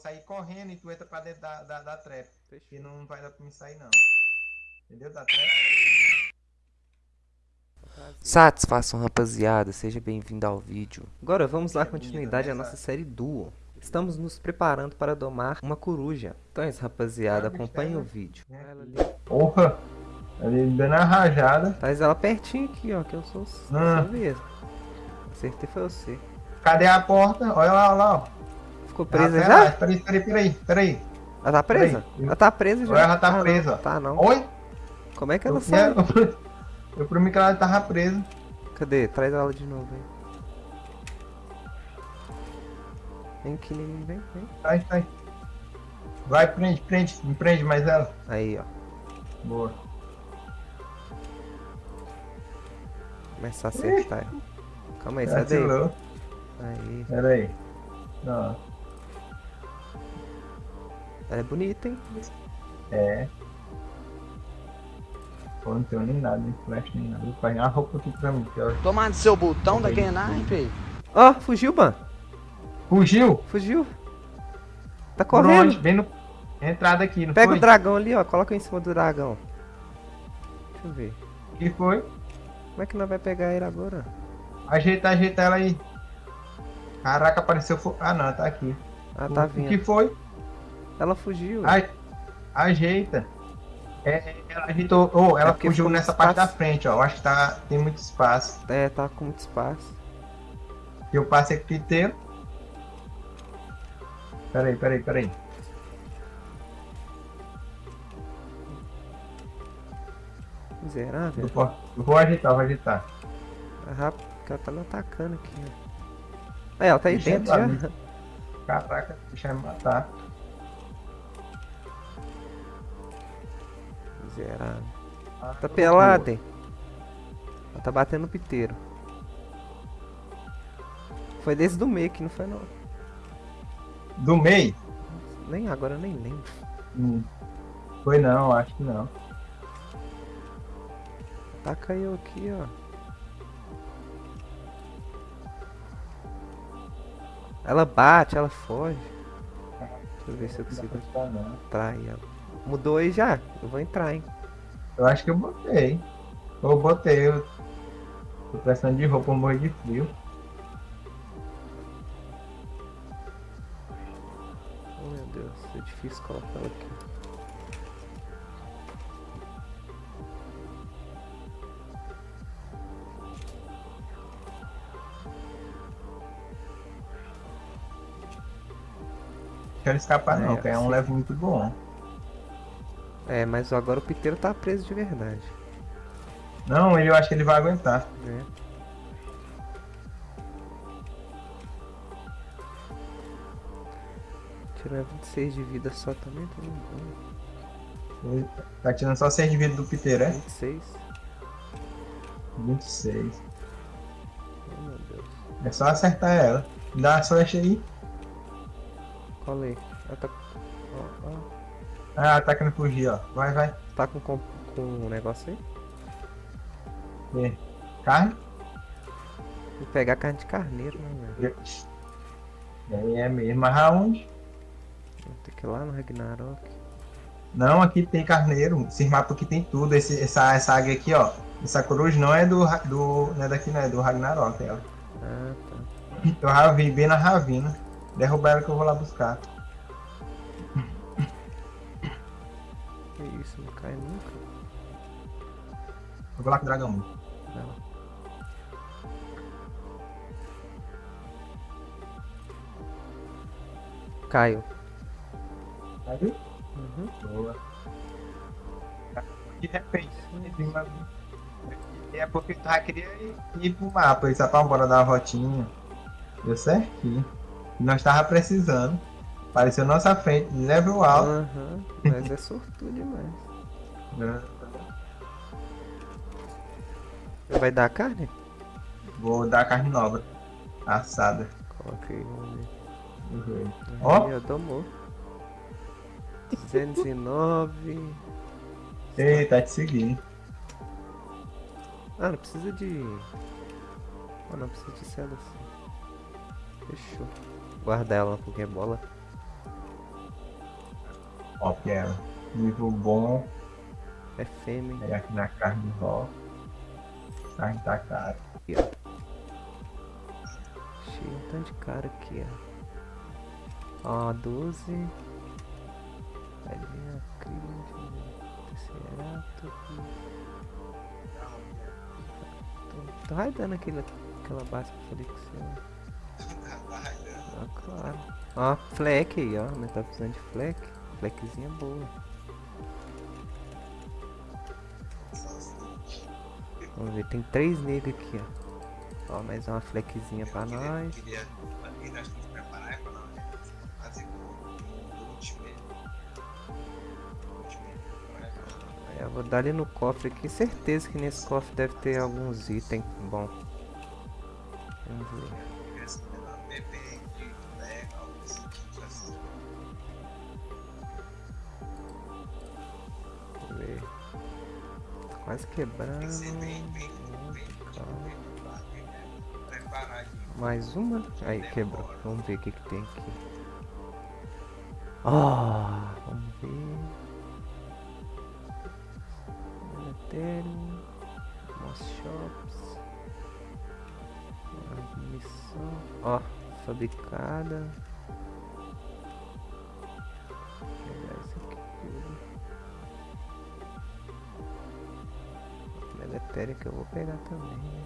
sair correndo e tu entra pra dentro da, da, da trap. Fechou. Que não vai dar pra me sair, não. Entendeu? Da trap. Satisfação, rapaziada. Seja bem-vindo ao vídeo. Agora vamos dar Seja bem-vindo, continuidade à né, nossa Sats? série Duo. Estamos nos preparando para domar uma coruja. Então é isso, rapaziada. Acompanhe é, o né? vídeo. É. Ela ali. Porra! Ali dando a rajada. Traz ela pertinho aqui, ó. Que eu sou o Ah. seu mesmo. Acertei foi você. Cadê a porta? Olha lá, olha lá, ó. Ficou Ah, presa pera já? lá, Peraí, peraí, peraí, peraí. Ela tá presa? Peraí. Ela tá presa já. Ela tá Ah, não. presa, ó. Tá não. Oi? Como é que ela Eu, sai? eu, eu mim que ela tava presa. Cadê? Traz ela de novo aí. Vem aqui, vem, vem. Sai, sai. Vai, prende, prende. Me prende mais ela. Aí, ó. Boa. Começar a acertar. Calma aí, sai daí. Aí. Pera aí. Ó, Ela é bonita, hein? é. Pô, não tenho nem nada, nem flash, nem nada. Vou pegar a roupa aqui pra mim. Que, ó. Tomando seu botão daquele naipe. Ó, fugiu, mano. Fugiu? Fugiu. Tá Por correndo. onde? Bem no... Entrada aqui, não Pega foi? o dragão ali, ó. Coloca em cima do dragão. Deixa eu ver. que foi? Como é que nós vai pegar ele agora? Ajeita, ajeita ela aí. Caraca, apareceu. Ah, não, tá aqui. Ah, tá O que vindo. foi? Ela fugiu. Ai, ajeita. É, ela ajeitou. Oh, ela É fugiu nessa muito parte da espaço. frente, ó. Eu acho que tá, tem muito espaço. É, tá com muito espaço. Eu passei aqui inteiro. Peraí, peraí, peraí. Miserável. Eu vou, eu vou ajeitar, vou ajeitar. É rápido, tá me atacando aqui, ó. Aí, ela tá aí Deixa dentro já. Caraca, deixa eu me matar. Miserável. Ah, Tá pelada, hein? Ela tá batendo no piteiro. Foi desde do meio que não foi não. Do meio? Nem agora eu nem lembro. Hum. Foi não, acho que não. Taca eu aqui, ó. Ela bate, ela foge. Deixa eu ver se eu consigo aí, ela. Mudou aí já? Eu vou entrar, hein? Eu acho que eu botei. Eu botei. Eu tô precisando de roupa, morro de frio. Oh meu Deus, é difícil colocar ela aqui. Quero escapar não, É, que é um sim. level muito bom. É, mas agora o piteiro tá preso de verdade. Não, ele eu acho que ele vai aguentar. Né? Tirar 26 de vida só também, tá bom. Ele tá tirando só 6 de vida do piteiro, é? 26. 26. Oh meu Deus. É só acertar ela. Dá uma flecha aí. Colei. Ela tá. Ah, tá querendo fugir, ó. Vai, vai. Tá com, com, com um negócio aí? Vê. Carne? Vou pegar carne de carneiro, né, velho? É, é mesmo. Mas aonde? Ter que ir lá no Ragnarok. Não, aqui tem carneiro. Esse mapa aqui tem tudo. Esse, essa, essa águia aqui, ó. Essa coruja não é do, do. Não é daqui, não. É do Ragnarok, ela. Ah, tá. Eu já vi bem na ravina. Derrubar ela que eu vou lá buscar. Isso, não cai nunca. Eu vou lá com o dragão. Não. Caiu. Aí? Uhum. Boa. De repente, uma- é porque tu já queria ir, ir pro mapa, isso pra bora dar uma voltinha. Deu certinho. E nós tava precisando. Apareceu nossa frente, level alto. Aham. Mas é sortudo demais. Vai dar carne? Vou dar carne nova. Assada. Coloca aí, vamos ver. Uhum. Ó. Aí, ó, domou. 209. Ei, tá te seguindo. Ah, não precisa de. Ah, não precisa de cela assim. Fechou. Guarda ela na Pokébola. Ó, que é nível bom. É fêmea. É aqui na carne de vó. Carne tá cara. Aqui, ó. Cheio um tanto de cara aqui, ó. Ó, 12. Ali a crítica. Tesserato. Tô, tô raidando aquele, aquela base que eu falei com você. ó. Ah, claro. Ó, fleck aí, ó. Nós tá precisando de fleck. Fleckzinha boa. Vamos ver, tem três negros aqui, ó. Ó, mais uma fleckzinha pra nós. Queria, queria, nós temos que preparar é pra nós fazer o último. É, eu vou dar ali no cofre aqui. Certeza que nesse cofre deve ter alguns itens bom. Vamos ver. Ver. Quase quebrando. Mais uma? Aí, quebrou. Vamos ver o que, que tem aqui. Ah, vamos ver. Ethereum. Moss Shops. Missão. Ó, fabricada. Megatéria que eu vou pegar também, né?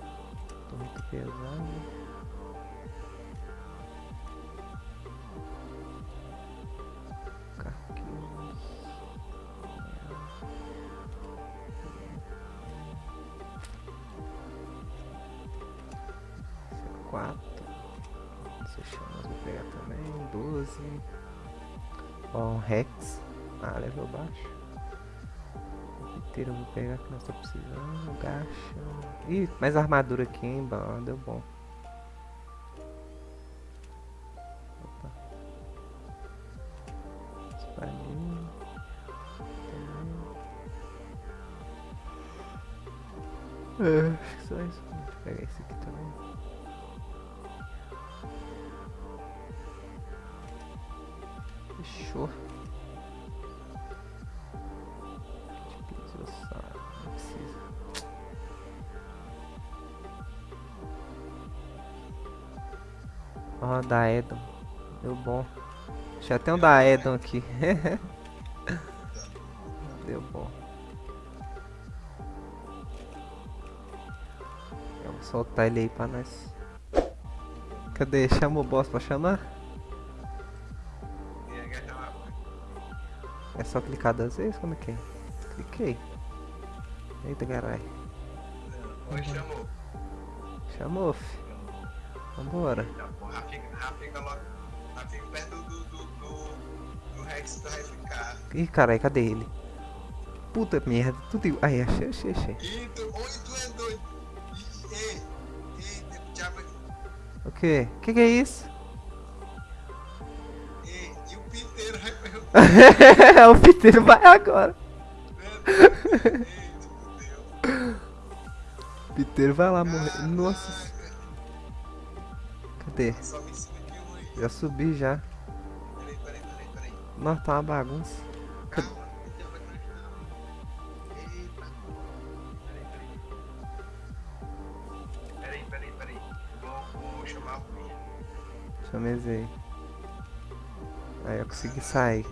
Tô muito pesado. Quatro Esse chamas vou pegar também. 12. Ó, um Rex. Ah, level baixo. Inteiro eu vou pegar que nós tá precisando. Gacha. Ih, mais armadura aqui, hein? Bom, deu bom. Opa. Espadinha. Também. É, acho que só isso. Eu pegar esse aqui também. Fechou. Ó, da Edon. Deu bom. Já tem um da Edon aqui. Deu bom. Vou soltar ele aí pra nós. Cadê? Chama o boss pra chamar? É só clicar duas vezes? Como é que é? Cliquei. Eita caralho. Oi, chamou. Chamou, fi. Vambora. Já, já fica, fica logo. Fica perto do, do, do, do, do Rex que vai ficar. Ih, caralho, cadê ele? Puta merda, tudo igual. Aí, achei, achei, achei. Ih, tu, oi, tu é doido. Ih, Ei, ei, diabo. O que? Que que é isso? Ei, e o Piteiro vai perguntar. o Piteiro vai agora. Piteiro vai lá morrer. Nossa. Aí. Já subi já. Peraí, peraí, peraí, peraí. Nossa, tá uma bagunça. Calma, o. Peraí, peraí. Peraí. Vou, chamar Ruinha. Chamezei. Aí eu consegui sair.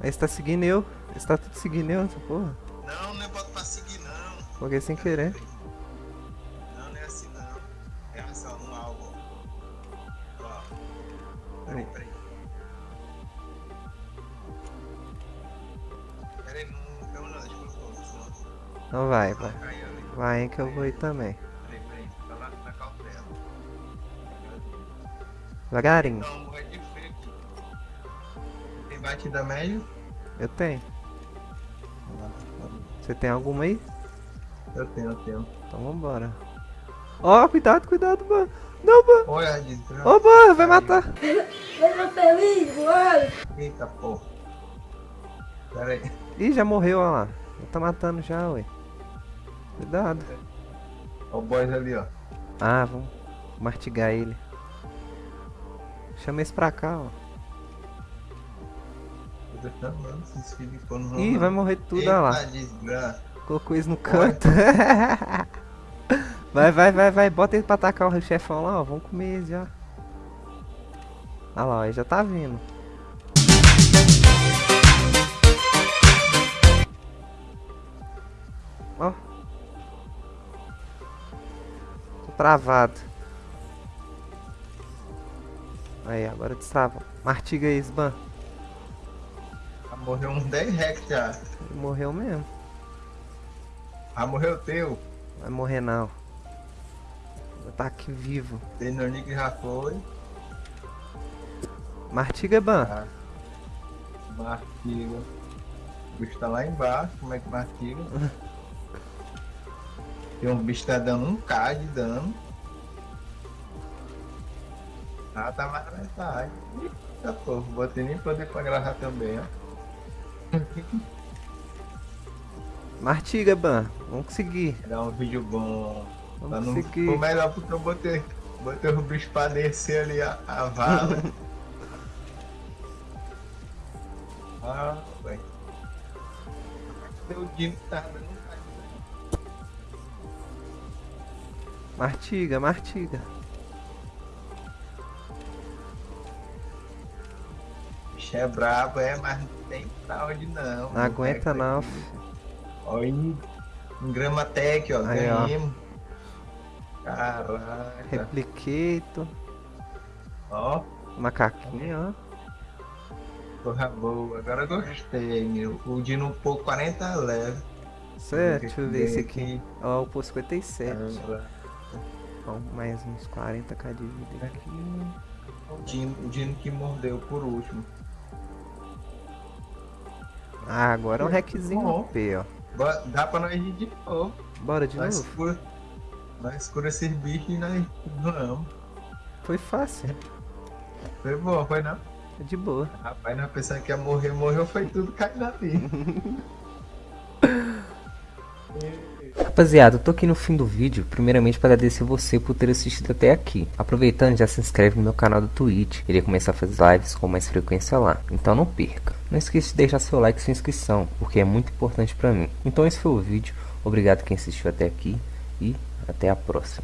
Aí você tá seguindo eu. Você tá tudo seguindo eu, essa porra. Não, não é bota pra seguir, não. Foguei sem querer. Peraí, peraí. Peraí, não caiu não, deixa eu colocar Então vai, vai. Vai que eu vou ir também. Peraí, peraí, tá lá na cautela. Devagarinho. De frio aqui. Tem batida médio? Eu tenho. Você tem alguma aí? Eu tenho, eu tenho. Então vambora. Ó, cuidado, cuidado, mano. Não. Oi, Ardito. Ô, mano, vai matar. Seja feliz, mano. Eita porra. Pera aí. Ih, já morreu, ó lá. Já tá matando já, ué. Cuidado. Ó o boys ali, ó. Ah, vamos mastigar ele. Chama esse pra cá, ó. Ih, vai morrer tudo, Eita, olha lá. desgraça. Colocou isso no Bora. canto. vai, vai, vai, vai. Bota ele pra atacar o chefão lá, ó. Vamos comer ele já. Olha lá, ele já tá vindo. Ó. Tô travado. Aí, agora destrava. Martiga aí, Sban. Morreu uns 10 rex já. Morreu mesmo. Ah, morreu teu. Vai morrer não. Tá aqui vivo. Tenonic já foi. Martiga, Ban. Ah. Martiga. O bicho tá lá embaixo. Como é que martiga? Tem um bicho que tá dando um K de dano. Ah, tá mais na metade. Eita porra, vou ter nem poder pra gravar também, ó. Martiga, Ban. Vamos conseguir. Dar um vídeo bom. Vamos não conseguir. ficou melhor porque eu botei, botei o bicho pra descer ali a, a vala. ah, velho. Meu Dino tá dando um K. Martiga, martiga. bicho é brabo, é, mas não tem pra onde não. Não aguenta não. Olha um Gramatec, ó, Aí, ó. Caraca, Replicator. ó, Macaquinho, ó. porra boa, agora eu gostei, meu. O Dino pouco 40 leve. Certo, deixa eu ver esse aqui. Ó, o por 57. Caramba. Ó, mais uns 40k de vida aqui. O Dino, o Dino que mordeu por último. Ah, agora é um hackzinho Bom. OP, ó. Dá pra nós ir de novo. Bora de Nós novo? cura, nós cura esses bichos e nós vamos. Foi fácil. Foi bom, foi não? De boa. Rapaz, nós pensando que ia morrer, morreu, foi tudo caindo ali. Rapaziada, eu tô aqui no fim do vídeo, primeiramente para agradecer você por ter assistido até aqui. Aproveitando, já se inscreve no meu canal do Twitch, irei começar a fazer lives com mais frequência lá, então não perca. Não esqueça de deixar seu like e sua inscrição, porque é muito importante pra mim. Então esse foi o vídeo, obrigado quem assistiu até aqui e até a próxima.